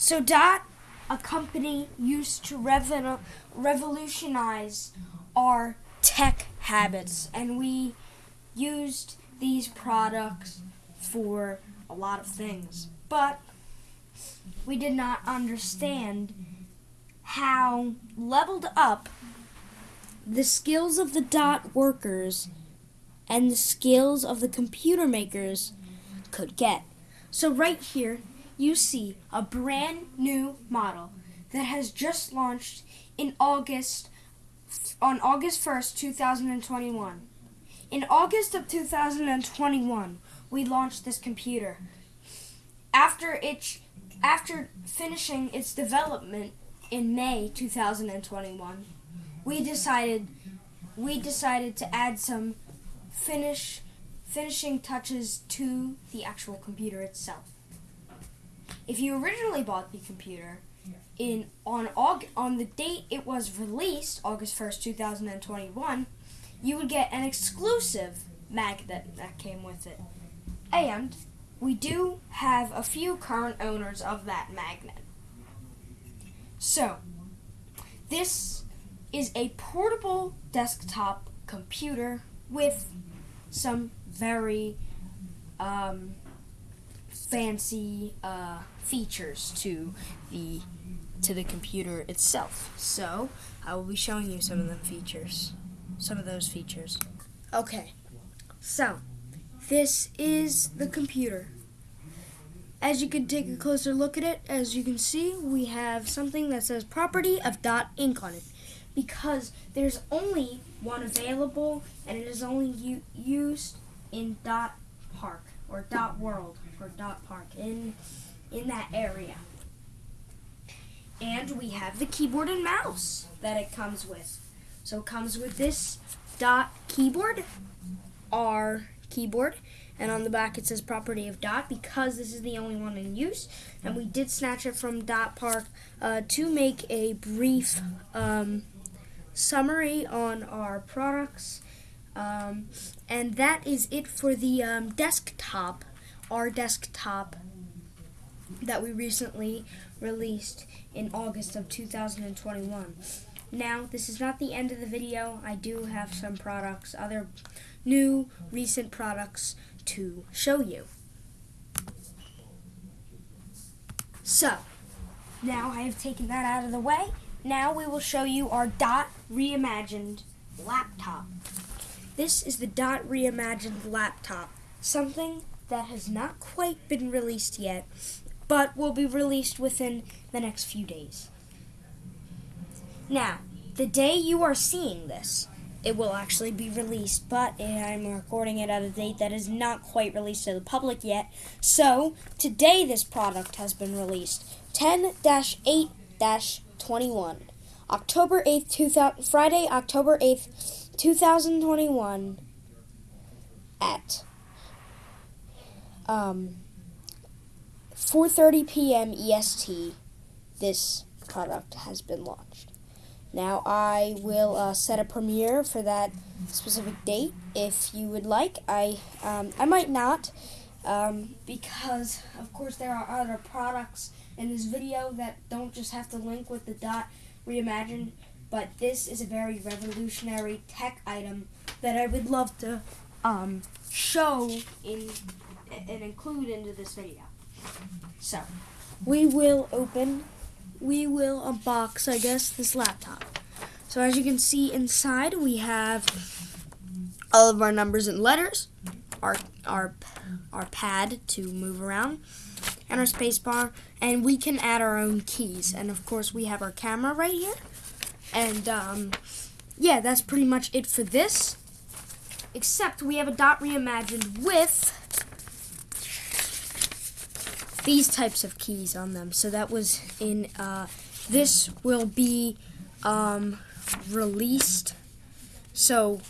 So Dot, a company used to revo- revolutionize our tech habits, and we used these products for a lot of things. But we did not understand how leveled up the skills of the dot workers and the skills of the computer makers could get. So, right here, you see a brand new model that has just launched in August on August 1st, 2021. In August of 2021, we launched this computer. After it after finishing its development in May 2021, we decided we decided to add some finish finishing touches to the actual computer itself. If you originally bought the computer in on Aug- on the date it was released, August 1st, 2021, you would get an exclusive magnet that came with it. And we do have a few current owners of that magnet. So, this is a portable desktop computer with some very um, fancy uh, features to the to the computer itself. So I will be showing you some of them features, some of those features. Okay, so this is the computer. As you can take a closer look at it, as you can see, we have something that says property of dot Inc on it because there's only one available and it is only used in dot park or dot world or dot park in in that area. And we have the keyboard and mouse that it comes with. So it comes with this dot keyboard, R keyboard, and on the back it says property of dot because this is the only one in use and we did snatch it from dot park uh, to make a brief um, summary on our products um, and that is it for the um, desktop our desktop that we recently released in august of 2021 now this is not the end of the video i do have some products other new recent products to show you. So, now I have taken that out of the way. Now we will show you our Dot Reimagined laptop. This is the Dot Reimagined laptop, something that has not quite been released yet, but will be released within the next few days. Now, the day you are seeing this, it will actually be released, but I'm recording it at a date that is not quite released to the public yet. So, today this product has been released 10 8 21. October 8th, 2000, Friday, October 8th, 2021, at um, 4:30 p.m. EST. This product has been launched. Now I will uh, set a premiere for that specific date if you would like. I um, I might not um, because of course there are other products in this video that don't just have to link with the dot reimagined, but this is a very revolutionary tech item that I would love to um, show in and include into this video. So we will open we will unbox, I guess, this laptop. So as you can see inside, we have all of our numbers and letters, our our our pad to move around, and our space bar, and we can add our own keys. And of course, we have our camera right here. And um, yeah, that's pretty much it for this. Except we have a dot reimagined with these types of keys on them. So that was in, uh, this will be um, released. So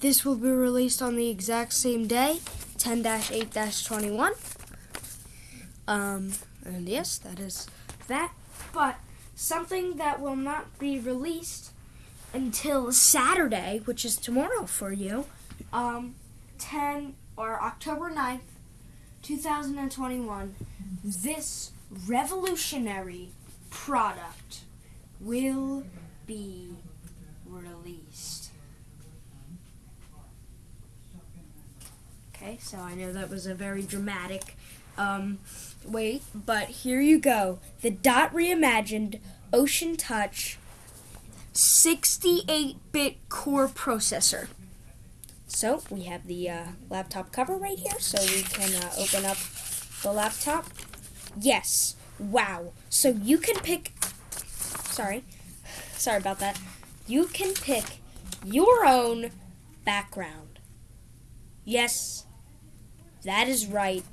this will be released on the exact same day, 10-8-21. Um, and yes, that is that. But something that will not be released until Saturday, which is tomorrow for you, um, 10 or October 9th, 2021, this revolutionary product will be released. Okay, so I know that was a very dramatic um, wait, but here you go. The Dot Reimagined Ocean Touch 68 bit core processor. So we have the uh, laptop cover right here, so we can uh, open up the laptop. Yes, wow. So you can pick, sorry, sorry about that. You can pick your own background. Yes, that is right.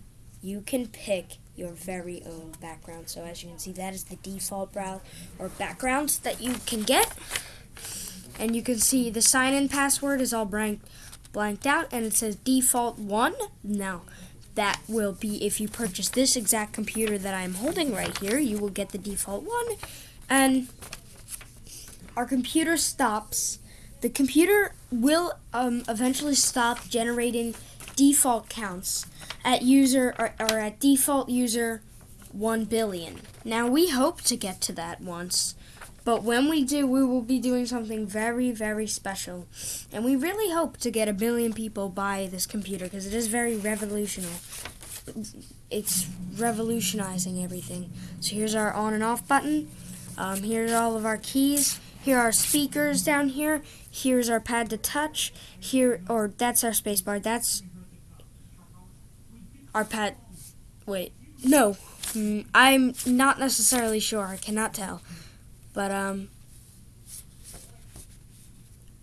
You can pick your very own background. So as you can see, that is the default brow or background that you can get. And you can see the sign-in password is all blank, blanked out, and it says default one. Now, that will be if you purchase this exact computer that I'm holding right here, you will get the default one. And our computer stops. The computer will um, eventually stop generating default counts at user or, or at default user 1 billion. Now we hope to get to that once, but when we do, we will be doing something very, very special. And we really hope to get a billion people buy this computer because it is very revolutionary. It's revolutionizing everything. So here's our on and off button. Um, here's all of our keys. Here are speakers down here. Here's our pad to touch. Here, or that's our spacebar. That's our pad. Wait, no, mm, I'm not necessarily sure. I cannot tell, but um,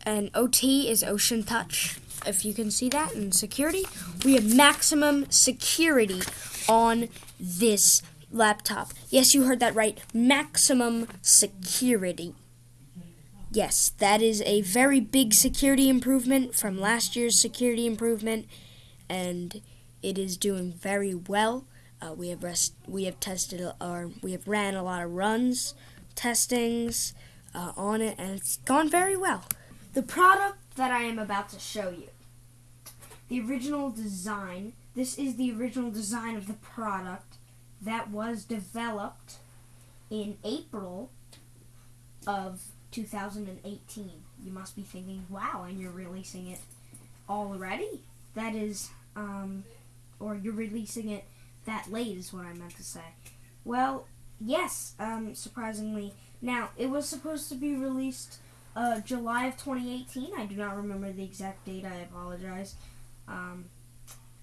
and OT is Ocean Touch. If you can see that, and security, we have maximum security on this laptop. Yes, you heard that right. Maximum security. Yes, that is a very big security improvement from last year's security improvement, and it is doing very well. Uh, we have rest, we have tested or we have ran a lot of runs, testings uh, on it, and it's gone very well. The product that I am about to show you, the original design. This is the original design of the product that was developed in April of 2018. You must be thinking, wow, and you're releasing it already? That is um, or you're releasing it that late is what I meant to say. Well, yes, um, surprisingly. Now, it was supposed to be released uh, July of 2018. I do not remember the exact date. I apologize. Um,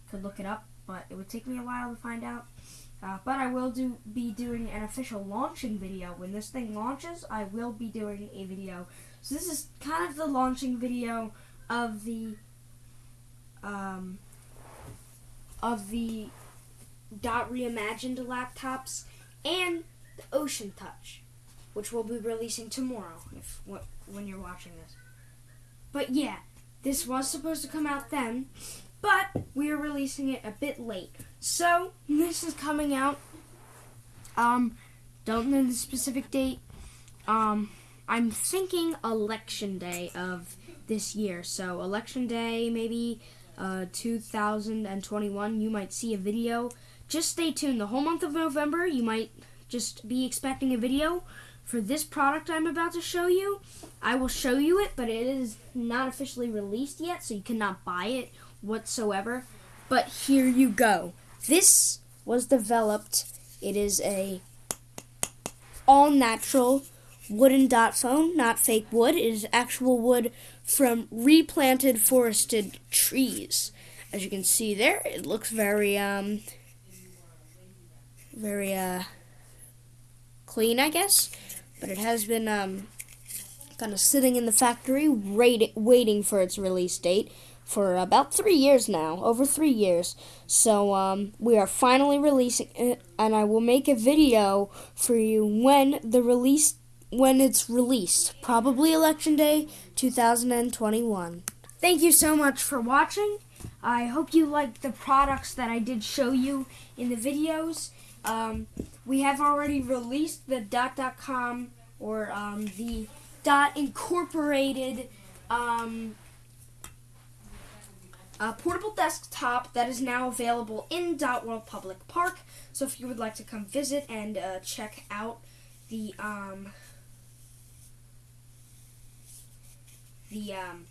could look it up, but it would take me a while to find out. Uh, but I will do be doing an official launching video. When this thing launches, I will be doing a video. So this is kind of the launching video of the um, of the Dot Reimagined laptops and the Ocean Touch, which we'll be releasing tomorrow if when you're watching this. But yeah, this was supposed to come out then, but we are releasing it a bit late. So this is coming out. Um, don't know the specific date. Um, I'm thinking election day of this year. So election day, maybe uh, 2021, you might see a video. Just stay tuned. The whole month of November, you might just be expecting a video for this product I'm about to show you. I will show you it, but it is not officially released yet, so you cannot buy it whatsoever. But here you go. This was developed. It is a all natural wooden dot phone, not fake wood. It is actual wood from replanted forested trees. As you can see there, it looks very um very uh clean, I guess. But it has been um kind of sitting in the factory waiting for its release date for about three years now, over three years. So um, we are finally releasing it, and I will make a video for you when the release when it's released, probably election day 2021. Thank you so much for watching. I hope you liked the products that I did show you in the videos. Um, we have already released the dot.com or um, the dot incorporated um, portable desktop that is now available in Dot World Public Park. So if you would like to come visit and uh, check out the um, the um,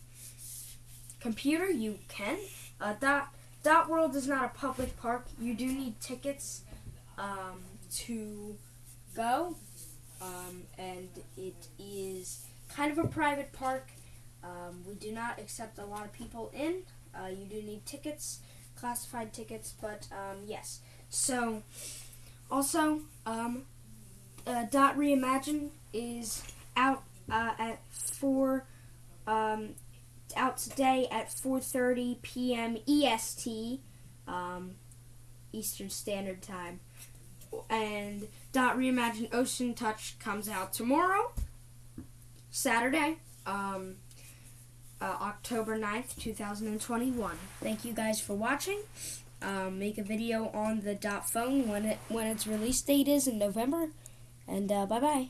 computer, you can. Uh, Dot Dot World is not a public park. You do need tickets um, to go, um, and it is kind of a private park. Um, we do not accept a lot of people in. Uh, you do need tickets, classified tickets, but um, yes. So, also, um, uh, Dot Reimagine is out uh, at four, um, out today at 4:30 p.m. EST, um, Eastern Standard Time, and Dot Reimagine Ocean Touch comes out tomorrow, Saturday. Um, uh, October 9th, 2021. Thank you guys for watching. Um, make a video on the dot phone when it when its release date is in November. And uh, bye bye.